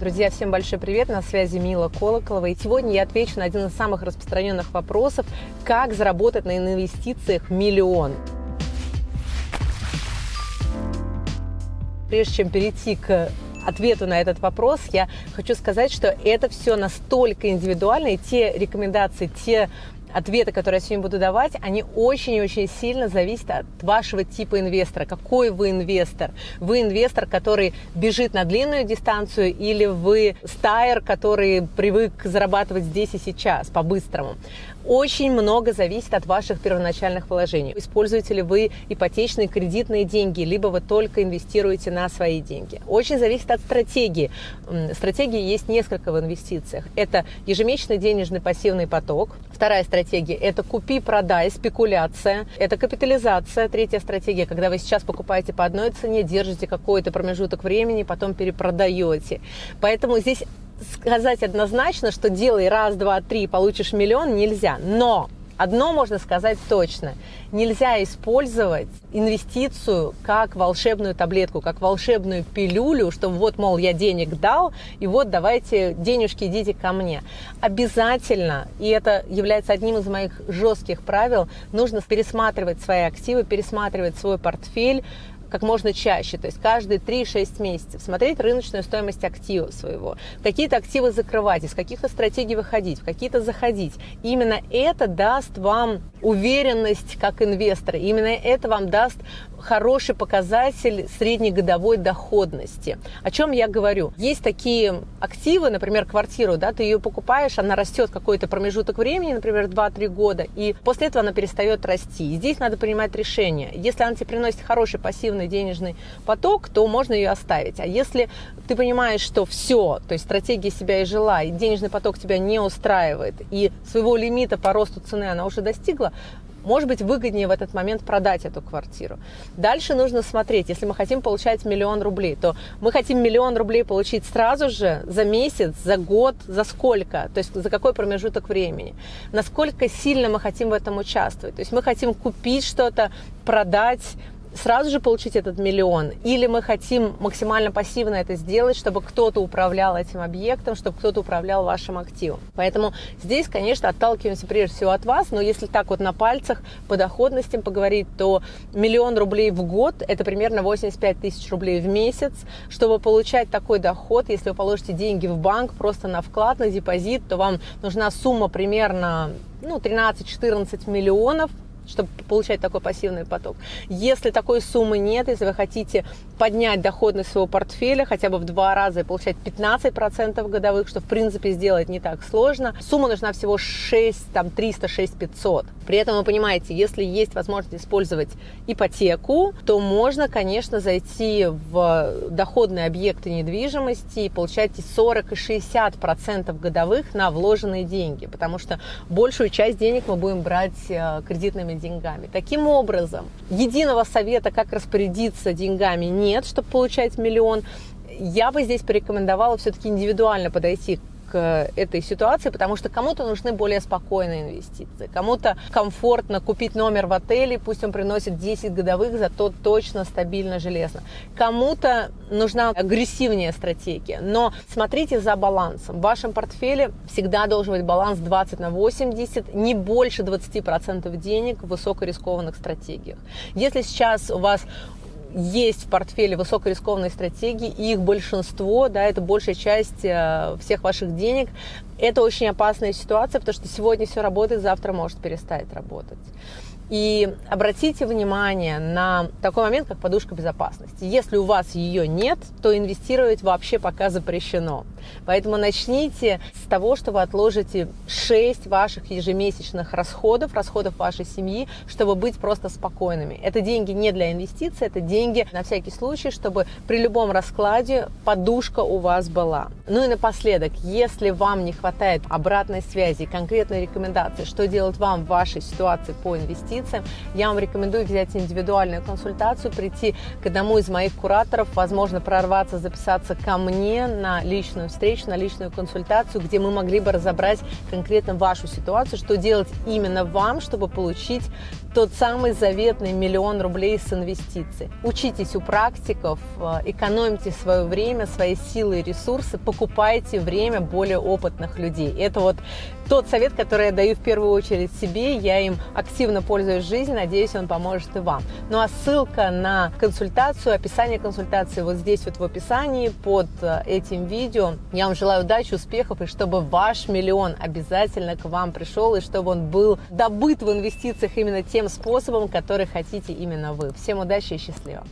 Друзья, всем большой привет, на связи Мила Колоколова. И сегодня я отвечу на один из самых распространенных вопросов, как заработать на инвестициях миллион. Прежде чем перейти к ответу на этот вопрос, я хочу сказать, что это все настолько индивидуально, и те рекомендации, те ответы, которые я сегодня буду давать, они очень и очень сильно зависят от вашего типа инвестора. Какой вы инвестор? Вы инвестор, который бежит на длинную дистанцию или вы стайер, который привык зарабатывать здесь и сейчас по-быстрому? Очень много зависит от ваших первоначальных вложений. Используете ли вы ипотечные кредитные деньги, либо вы только инвестируете на свои деньги. Очень зависит от стратегии. Стратегии есть несколько в инвестициях. Это ежемесячный денежный пассивный поток. Вторая стратегия – это купи-продай, спекуляция. Это капитализация. Третья стратегия – когда вы сейчас покупаете по одной цене, держите какой-то промежуток времени, потом перепродаете. Поэтому здесь сказать однозначно, что делай раз, два, три, получишь миллион, нельзя. Но Одно можно сказать точно. Нельзя использовать инвестицию как волшебную таблетку, как волшебную пилюлю, что вот, мол, я денег дал, и вот давайте денежки идите ко мне. Обязательно, и это является одним из моих жестких правил, нужно пересматривать свои активы, пересматривать свой портфель, как можно чаще, то есть каждые 3-6 месяцев, смотреть рыночную стоимость актива своего, какие-то активы закрывать, из каких-то стратегий выходить, в какие-то заходить. именно это даст вам уверенность как инвестора, именно это вам даст хороший показатель среднегодовой доходности. О чем я говорю? Есть такие активы, например, квартиру, да, ты ее покупаешь, она растет какой-то промежуток времени, например, 2-3 года, и после этого она перестает расти. И здесь надо принимать решение. Если она тебе приносит хороший пассивный денежный поток, то можно ее оставить. А если ты понимаешь, что все, то есть стратегия себя и жила, и денежный поток тебя не устраивает, и своего лимита по росту цены она уже достигла, может быть, выгоднее в этот момент продать эту квартиру. Дальше нужно смотреть, если мы хотим получать миллион рублей, то мы хотим миллион рублей получить сразу же, за месяц, за год, за сколько, то есть за какой промежуток времени. Насколько сильно мы хотим в этом участвовать. То есть мы хотим купить что-то, продать, сразу же получить этот миллион, или мы хотим максимально пассивно это сделать, чтобы кто-то управлял этим объектом, чтобы кто-то управлял вашим активом. Поэтому здесь, конечно, отталкиваемся прежде всего от вас, но если так вот на пальцах по доходностям поговорить, то миллион рублей в год – это примерно 85 тысяч рублей в месяц. Чтобы получать такой доход, если вы положите деньги в банк просто на вклад, на депозит, то вам нужна сумма примерно ну, 13-14 миллионов чтобы получать такой пассивный поток. Если такой суммы нет, если вы хотите поднять доходность своего портфеля хотя бы в два раза и получать 15% годовых, что в принципе сделать не так сложно, сумма нужна всего 6, там 300, 6 500. При этом вы понимаете, если есть возможность использовать ипотеку, то можно, конечно, зайти в доходные объекты недвижимости и получать и 40, и 60% годовых на вложенные деньги, потому что большую часть денег мы будем брать э, кредитными деньгами. Таким образом, единого совета, как распорядиться деньгами, нет, чтобы получать миллион. Я бы здесь порекомендовала все-таки индивидуально подойти к этой ситуации, потому что кому-то нужны более спокойные инвестиции, кому-то комфортно купить номер в отеле, пусть он приносит 10 годовых, зато точно стабильно железно. Кому-то нужна агрессивнее стратегия, но смотрите за балансом. В вашем портфеле всегда должен быть баланс 20 на 80, не больше 20% денег в высокорискованных стратегиях. Если сейчас у вас есть в портфеле высокорискованные стратегии, их большинство, да, это большая часть э, всех ваших денег. Это очень опасная ситуация, потому что сегодня все работает, завтра может перестать работать. И обратите внимание на такой момент, как подушка безопасности. Если у вас ее нет, то инвестировать вообще пока запрещено. Поэтому начните с того, что вы отложите 6 ваших ежемесячных расходов, расходов вашей семьи, чтобы быть просто спокойными. Это деньги не для инвестиций, это деньги на всякий случай, чтобы при любом раскладе подушка у вас была. Ну и напоследок, если вам не хватает обратной связи, конкретной рекомендации, что делать вам в вашей ситуации по инвестициям, я вам рекомендую взять индивидуальную консультацию, прийти к одному из моих кураторов, возможно, прорваться, записаться ко мне на личную встречу, на личную консультацию, где мы могли бы разобрать конкретно вашу ситуацию, что делать именно вам, чтобы получить тот самый заветный миллион рублей с инвестиций. Учитесь у практиков, э, экономьте свое время, свои силы и ресурсы, покупайте время более опытных людей. Это вот тот совет, который я даю в первую очередь себе, я им активно пользуюсь в жизни, надеюсь, он поможет и вам. Ну а ссылка на консультацию, описание консультации вот здесь вот в описании под э, этим видео. Я вам желаю удачи, успехов и чтобы ваш миллион обязательно к вам пришел и чтобы он был добыт в инвестициях именно тем способом, который хотите именно вы. Всем удачи и счастливо!